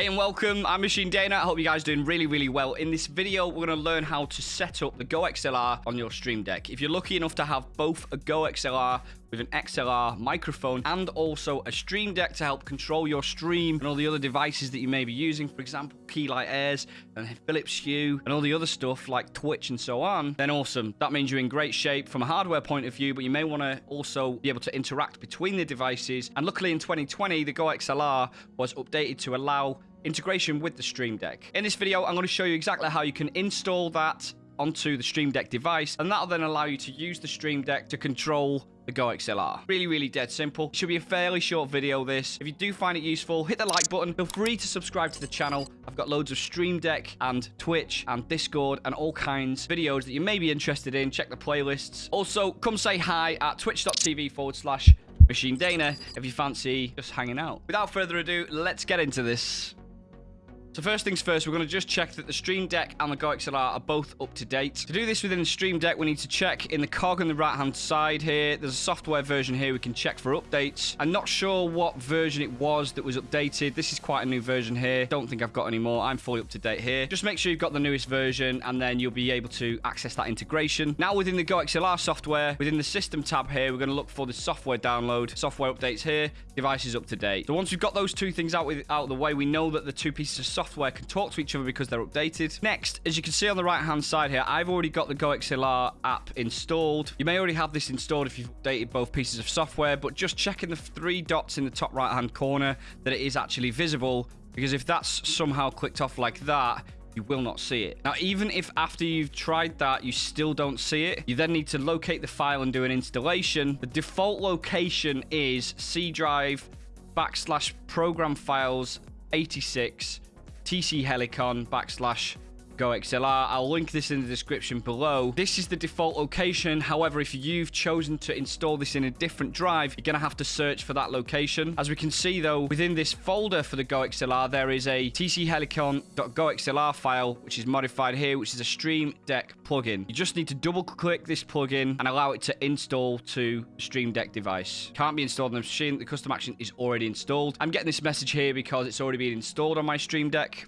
Hey and welcome, I'm Machine Dana. I hope you guys are doing really, really well. In this video, we're going to learn how to set up the Go XLR on your Stream Deck. If you're lucky enough to have both a Go XLR with an XLR microphone and also a Stream Deck to help control your stream and all the other devices that you may be using, for example, Keylight Airs and Philips Hue and all the other stuff like Twitch and so on, then awesome. That means you're in great shape from a hardware point of view, but you may want to also be able to interact between the devices. And luckily in 2020, the Go XLR was updated to allow integration with the Stream Deck. In this video, I'm going to show you exactly how you can install that onto the Stream Deck device, and that'll then allow you to use the Stream Deck to control the Go XLR. Really, really dead simple. Should be a fairly short video, this. If you do find it useful, hit the like button. Feel free to subscribe to the channel. I've got loads of Stream Deck and Twitch and Discord and all kinds of videos that you may be interested in. Check the playlists. Also, come say hi at twitch.tv forward slash Machine Dana if you fancy just hanging out. Without further ado, let's get into this. So first things first, we're going to just check that the Stream Deck and the Go XLR are both up to date. To do this within the Stream Deck, we need to check in the cog on the right-hand side here. There's a software version here we can check for updates. I'm not sure what version it was that was updated. This is quite a new version here. Don't think I've got any more. I'm fully up to date here. Just make sure you've got the newest version and then you'll be able to access that integration. Now within the Go XLR software, within the System tab here, we're going to look for the software download. Software updates here. Device is up to date. So once we've got those two things out, with, out of the way, we know that the two pieces of software can talk to each other because they're updated. Next, as you can see on the right-hand side here, I've already got the Go XLR app installed. You may already have this installed if you've updated both pieces of software, but just checking the three dots in the top right-hand corner that it is actually visible, because if that's somehow clicked off like that, you will not see it. Now, even if after you've tried that, you still don't see it, you then need to locate the file and do an installation. The default location is C drive backslash program files 86 TC Helicon backslash Go XLR. I'll link this in the description below. This is the default location. However, if you've chosen to install this in a different drive, you're going to have to search for that location. As we can see, though, within this folder for the Go XLR, there is a tchelicon.goxlr file, which is modified here, which is a Stream Deck plugin. You just need to double click this plugin and allow it to install to Stream Deck device. Can't be installed on the machine. The custom action is already installed. I'm getting this message here because it's already been installed on my Stream Deck.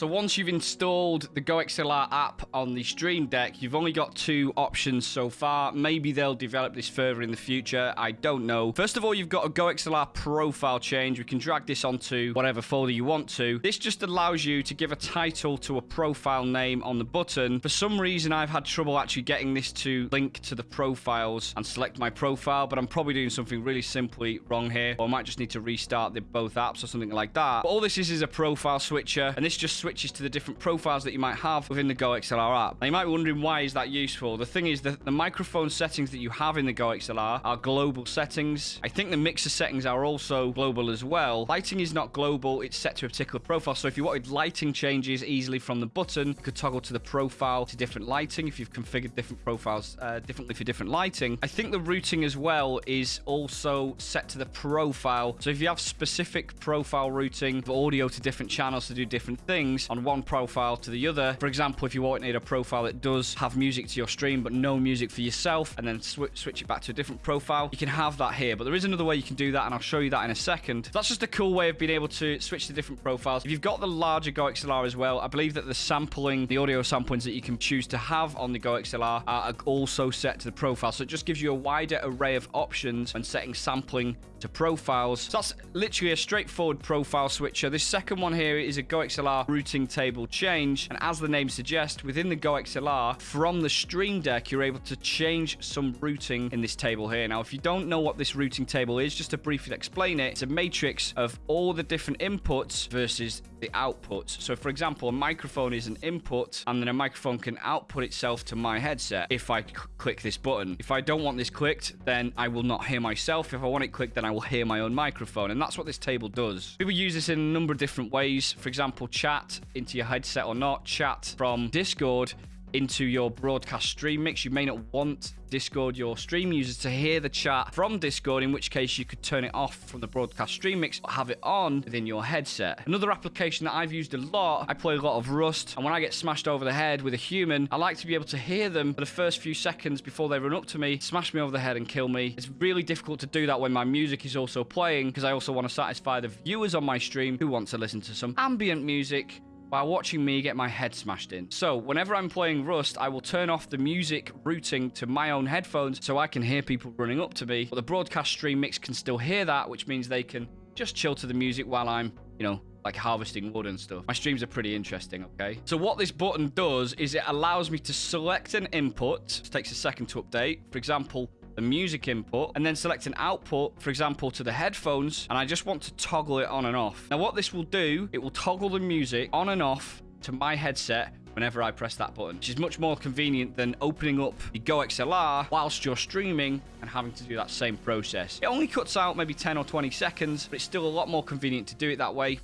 So once you've installed the Go XLR app on the Stream Deck, you've only got two options so far. Maybe they'll develop this further in the future. I don't know. First of all, you've got a Go XLR profile change. We can drag this onto whatever folder you want to. This just allows you to give a title to a profile name on the button. For some reason, I've had trouble actually getting this to link to the profiles and select my profile, but I'm probably doing something really simply wrong here. Or I might just need to restart the both apps or something like that. But all this is is a profile switcher, and this just switches switches to the different profiles that you might have within the Go XLR app. Now, you might be wondering why is that useful? The thing is that the microphone settings that you have in the Go XLR are global settings. I think the mixer settings are also global as well. Lighting is not global. It's set to a particular profile. So if you wanted lighting changes easily from the button, you could toggle to the profile to different lighting if you've configured different profiles uh, differently for different lighting. I think the routing as well is also set to the profile. So if you have specific profile routing for audio to different channels to do different things, on one profile to the other. For example, if you wanted a profile that does have music to your stream, but no music for yourself, and then sw switch it back to a different profile, you can have that here. But there is another way you can do that, and I'll show you that in a second. That's just a cool way of being able to switch to different profiles. If you've got the larger Go XLR as well, I believe that the sampling, the audio samplings that you can choose to have on the Go XLR are also set to the profile. So it just gives you a wider array of options when setting sampling to profiles. So that's literally a straightforward profile switcher. This second one here is a Go XLR routing table change. And as the name suggests, within the Go XLR, from the Stream Deck, you're able to change some routing in this table here. Now, if you don't know what this routing table is, just to briefly explain it, it's a matrix of all the different inputs versus the outputs. So, for example, a microphone is an input, and then a microphone can output itself to my headset if I click this button. If I don't want this clicked, then I will not hear myself. If I want it clicked, then I will hear my own microphone. And that's what this table does. People use this in a number of different ways. For example, chat into your headset or not, chat from Discord into your broadcast stream mix. You may not want Discord, your stream users to hear the chat from Discord, in which case you could turn it off from the broadcast stream mix, or have it on within your headset. Another application that I've used a lot, I play a lot of Rust, and when I get smashed over the head with a human, I like to be able to hear them for the first few seconds before they run up to me, smash me over the head and kill me. It's really difficult to do that when my music is also playing, because I also want to satisfy the viewers on my stream who want to listen to some ambient music while watching me get my head smashed in. So whenever I'm playing Rust, I will turn off the music routing to my own headphones so I can hear people running up to me. But the broadcast stream mix can still hear that, which means they can just chill to the music while I'm, you know, like harvesting wood and stuff. My streams are pretty interesting, okay? So what this button does is it allows me to select an input. It takes a second to update. For example, the music input and then select an output, for example, to the headphones. And I just want to toggle it on and off. Now, what this will do, it will toggle the music on and off to my headset whenever I press that button, which is much more convenient than opening up the Go XLR whilst you're streaming and having to do that same process. It only cuts out maybe 10 or 20 seconds, but it's still a lot more convenient to do it that way.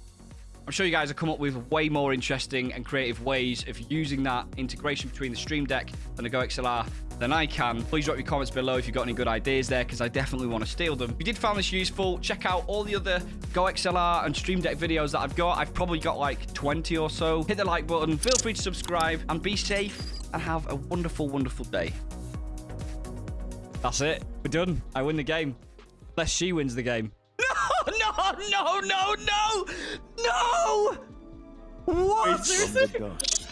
I'm sure you guys have come up with way more interesting and creative ways of using that integration between the Stream Deck and the Go XLR than I can. Please drop your comments below if you've got any good ideas there, because I definitely want to steal them. If you did find this useful, check out all the other Go XLR and Stream Deck videos that I've got. I've probably got like 20 or so. Hit the like button, feel free to subscribe, and be safe, and have a wonderful, wonderful day. That's it. We're done. I win the game. Unless she wins the game. No, no, no, no, no! What? From the dust,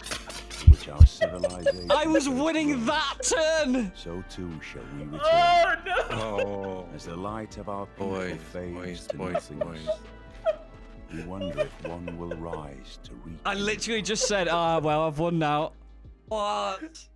which our civilization I was winning that turn! So too shall we return. Oh no! Oh, As the light of our people boys, fades boys, to boys, nothingness, boys. we wonder if one will rise to reach. I literally just said, ah, well, I've won now. What?